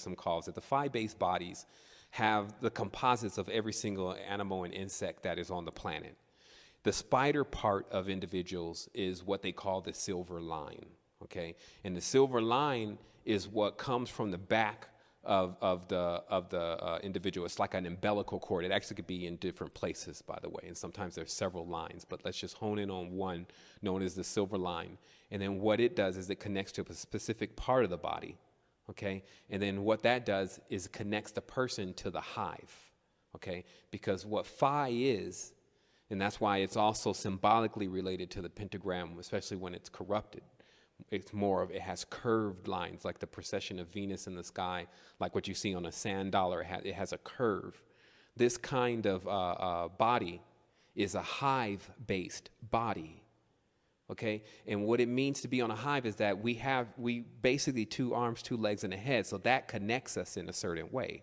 some calls that The phi-based bodies have the composites of every single animal and insect that is on the planet. The spider part of individuals is what they call the silver line, okay? And the silver line is what comes from the back of, of the, of the uh, individual. It's like an umbilical cord. It actually could be in different places, by the way, and sometimes there's several lines, but let's just hone in on one known as the silver line. And then what it does is it connects to a specific part of the body, okay? And then what that does is connects the person to the hive, okay? Because what phi is, and that's why it's also symbolically related to the pentagram, especially when it's corrupted it's more of it has curved lines like the procession of Venus in the sky, like what you see on a sand dollar. It has, a curve. This kind of uh, uh, body is a hive-based body. Okay, and what it means to be on a hive is that we have we basically two arms, two legs, and a head, so that connects us in a certain way.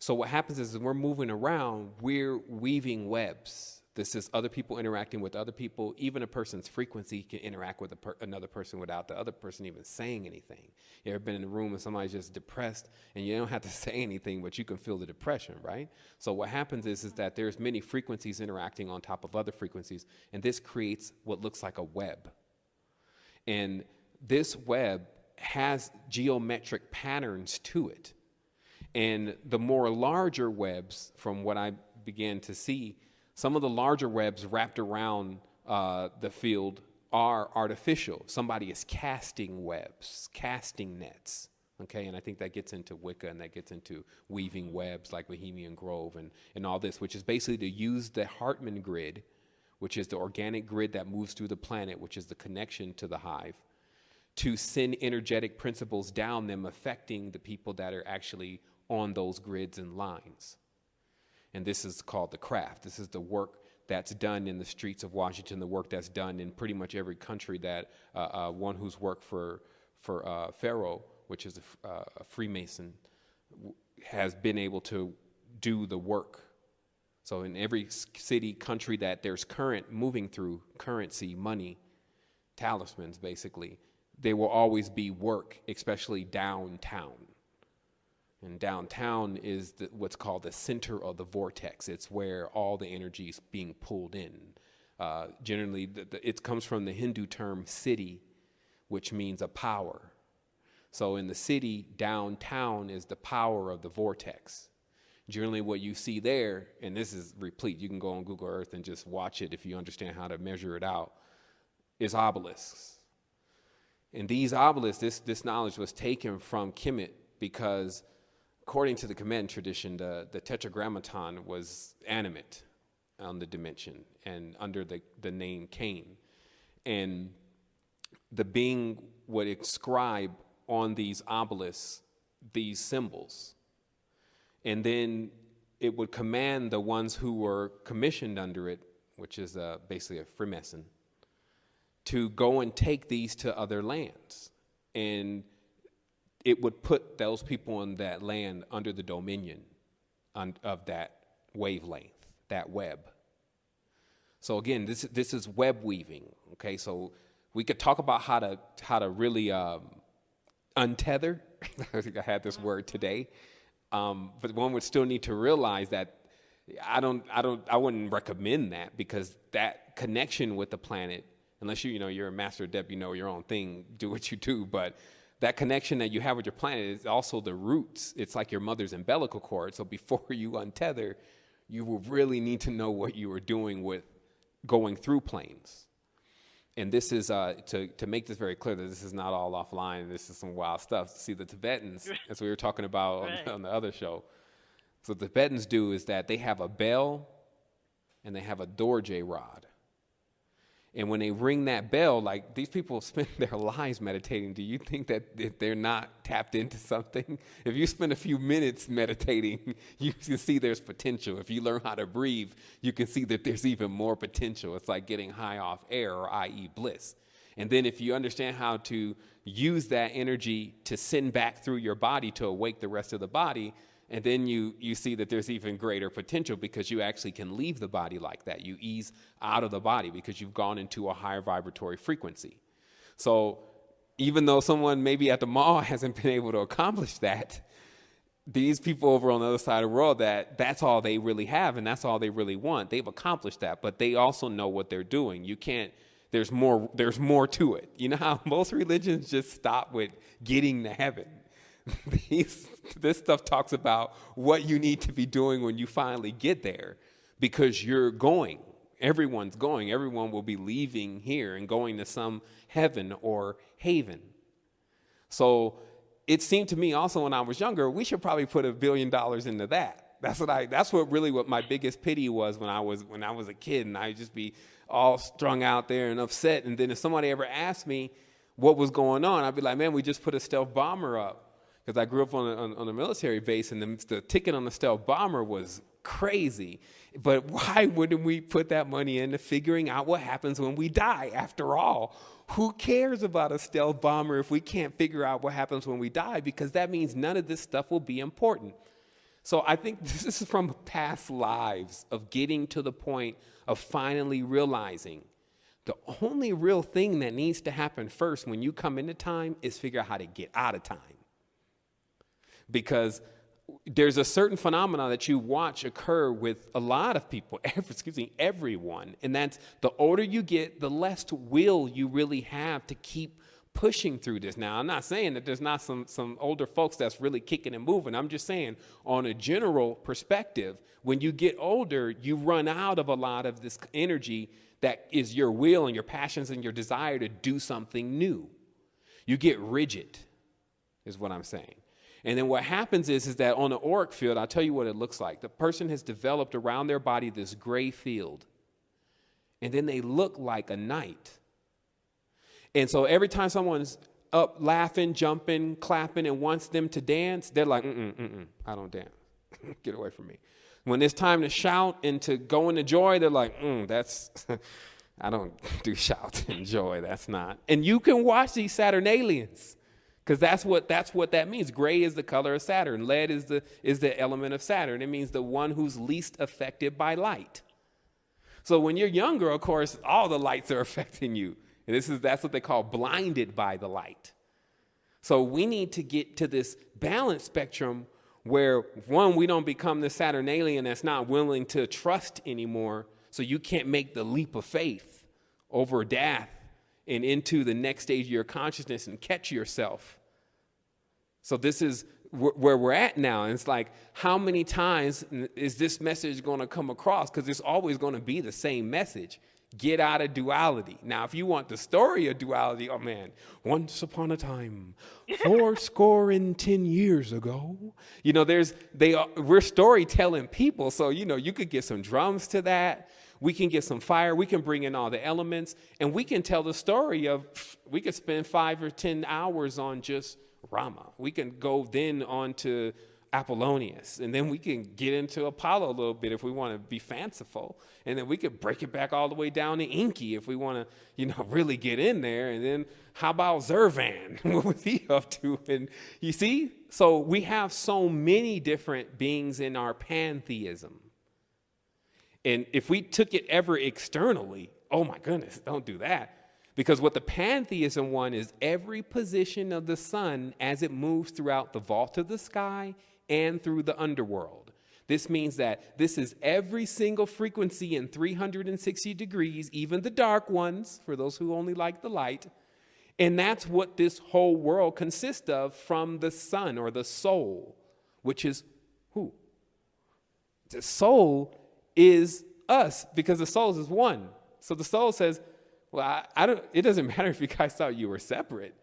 So what happens is, we're moving around, we're weaving webs this is other people interacting with other people. Even a person's frequency can interact with per another person without the other person even saying anything. You ever been in a room and somebody's just depressed and you don't have to say anything, but you can feel the depression, right? So what happens is, is that there's many frequencies interacting on top of other frequencies, and this creates what looks like a web. And this web has geometric patterns to it. And the more larger webs, from what I began to see, some of the larger webs wrapped around uh, the field are artificial. Somebody is casting webs, casting nets. Okay, and I think that gets into Wicca and that gets into weaving webs like Bohemian Grove and, and all this, which is basically to use the Hartmann grid, which is the organic grid that moves through the planet, which is the connection to the hive, to send energetic principles down them affecting the people that are actually on those grids and lines. And this is called the craft. This is the work that's done in the streets of Washington, the work that's done in pretty much every country that uh, uh, one who's worked for, for uh, Pharaoh, which is a, uh, a Freemason, has been able to do the work. So in every city, country that there's current moving through, currency, money, talismans basically, there will always be work, especially downtown. And downtown is the, what's called the center of the vortex. It's where all the energy is being pulled in. Uh, generally, the, the, it comes from the Hindu term city, which means a power. So in the city, downtown is the power of the vortex. Generally, what you see there, and this is replete, you can go on Google Earth and just watch it if you understand how to measure it out, is obelisks. And these obelisks, this, this knowledge was taken from Kemet because according to the command tradition, the, the tetragrammaton was animate on the dimension and under the, the name Cain. And the being would inscribe on these obelisks these symbols. And then it would command the ones who were commissioned under it, which is uh, basically a Freemason, to go and take these to other lands. And it would put those people on that land under the dominion of that wavelength, that web. So again, this, this is web weaving, okay? So we could talk about how to, how to really um, untether. I think I had this word today. Um, but one would still need to realize that I don't, I don't, I wouldn't recommend that because that connection with the planet, unless you, you know, you're a master adept, you know your own thing, do what you do, but that connection that you have with your planet is also the roots. It's like your mother's umbilical cord. So before you untether, you will really need to know what you are doing with going through planes. And this is, uh, to, to make this very clear that this is not all offline, this is some wild stuff. See, the Tibetans, as we were talking about right. on, on the other show, so the Tibetans do is that they have a bell and they have a dorje rod. And when they ring that bell, like these people spend their lives meditating. Do you think that they're not tapped into something? If you spend a few minutes meditating, you can see there's potential. If you learn how to breathe, you can see that there's even more potential. It's like getting high off air, or i.e., bliss. And then if you understand how to use that energy to send back through your body to awake the rest of the body, and then you, you see that there's even greater potential because you actually can leave the body like that. You ease out of the body because you've gone into a higher vibratory frequency. So even though someone maybe at the mall hasn't been able to accomplish that, these people over on the other side of the world that that's all they really have and that's all they really want. They've accomplished that, but they also know what they're doing. You can't there's more there's more to it. You know how most religions just stop with getting to heaven. These, this stuff talks about what you need to be doing when you finally get there because you're going. Everyone's going. Everyone will be leaving here and going to some heaven or haven. So it seemed to me also when I was younger, we should probably put a billion dollars into that. That's what I that's what really what my biggest pity was when I was when I was a kid and I'd just be all strung out there and upset. And then if somebody ever asked me what was going on, I'd be like, man, we just put a stealth bomber up. Because I grew up on a, on, on a military base and the, the ticket on the stealth bomber was crazy. But why wouldn't we put that money into figuring out what happens when we die? After all, who cares about a stealth bomber if we can't figure out what happens when we die? Because that means none of this stuff will be important. So I think this is from past lives of getting to the point of finally realizing the only real thing that needs to happen first when you come into time is figure out how to get out of time. Because there's a certain phenomenon that you watch occur with a lot of people, excuse me, everyone, and that's the older you get, the less will you really have to keep pushing through this. Now, I'm not saying that there's not some some older folks that's really kicking and moving. I'm just saying, on a general perspective, when you get older, you run out of a lot of this energy that is your will and your passions and your desire to do something new. You get rigid, is what I'm saying. And then what happens is, is that on the auric field, I'll tell you what it looks like. The person has developed around their body this gray field, and then they look like a knight. And so every time someone's up laughing, jumping, clapping, and wants them to dance, they're like, mm-mm, mm-mm, I don't dance. Get away from me. When it's time to shout and to go into joy, they're like, mm, that's, I don't do shout and joy. That's not. And you can watch these Saturnalians because that's what that's what that means. Gray is the color of Saturn. Lead is the is the element of Saturn. It means the one who's least affected by light. So when you're younger, of course, all the lights are affecting you. And this is that's what they call blinded by the light. So we need to get to this balance spectrum where one, we don't become the Saturnalian that's not willing to trust anymore. So you can't make the leap of faith over death and into the next stage of your consciousness and catch yourself. So this is where we're at now. And it's like, how many times is this message going to come across? Because it's always going to be the same message. Get out of duality. Now, if you want the story of duality, oh man, once upon a time, four score and ten years ago, you know, there's they are, we're storytelling people, so you know you could get some drums to that we can get some fire, we can bring in all the elements, and we can tell the story of, we could spend five or 10 hours on just Rama. We can go then on to Apollonius, and then we can get into Apollo a little bit if we want to be fanciful, and then we could break it back all the way down to Enki if we want to, you know, really get in there. And then how about Zurvan? what was he up to? And you see, so we have so many different beings in our pantheism. And if we took it ever externally, oh my goodness, don't do that. Because what the pantheism one is every position of the sun as it moves throughout the vault of the sky and through the underworld. This means that this is every single frequency in 360 degrees, even the dark ones, for those who only like the light. And that's what this whole world consists of from the sun or the soul, which is who? The soul is us because the souls is one. So the soul says, well, I, I, don't, it doesn't matter if you guys thought you were separate.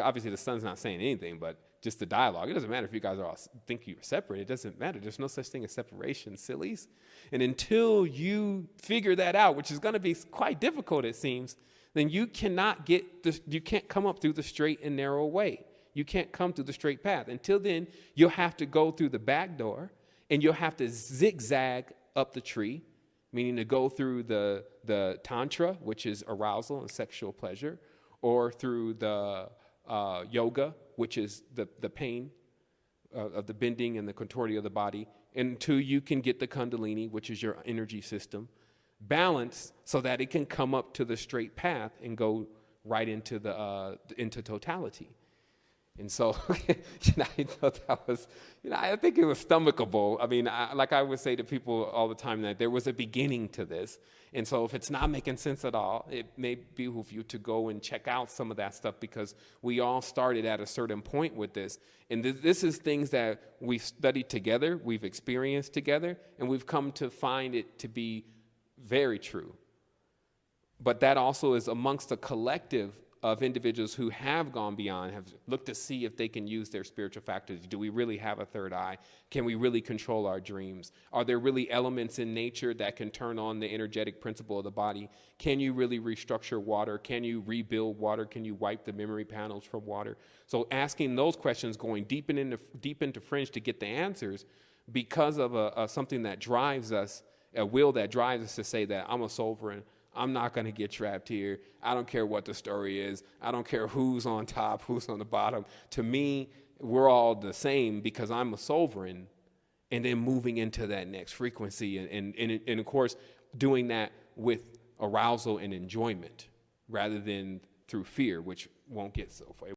Obviously, the sun's not saying anything, but just the dialogue. It doesn't matter if you guys are all think you're separate. It doesn't matter. There's no such thing as separation, sillies. And until you figure that out, which is going to be quite difficult, it seems, then you cannot get the, you can't come up through the straight and narrow way. You can't come through the straight path. Until then, you'll have to go through the back door, and you'll have to zigzag up the tree, meaning to go through the, the tantra, which is arousal and sexual pleasure, or through the uh, yoga, which is the, the pain uh, of the bending and the contorting of the body, until you can get the kundalini, which is your energy system, balanced so that it can come up to the straight path and go right into the uh, into totality. And so, you know, I thought that was, you know, I think it was stomachable. I mean, I, like I would say to people all the time that there was a beginning to this. And so if it's not making sense at all, it may behoove you to go and check out some of that stuff because we all started at a certain point with this. And th- this is things that we've studied together, we've experienced together, and we've come to find it to be very true. But that also is amongst a collective of individuals who have gone beyond, have looked to see if they can use their spiritual faculties. Do we really have a third eye? Can we really control our dreams? Are there really elements in nature that can turn on the energetic principle of the body? Can you really restructure water? Can you rebuild water? Can you wipe the memory panels from water? So asking those questions, going deep into, deep into fringe to get the answers because of a, a something that drives us, a will that drives us to say that I'm a sovereign, I'm not going to get trapped here. I don't care what the story is. I don't care who's on top, who's on the bottom. To me, we're all the same because I'm a sovereign. And then moving into that next frequency. And, and, and, and of course, doing that with arousal and enjoyment rather than through fear, which won't get so far.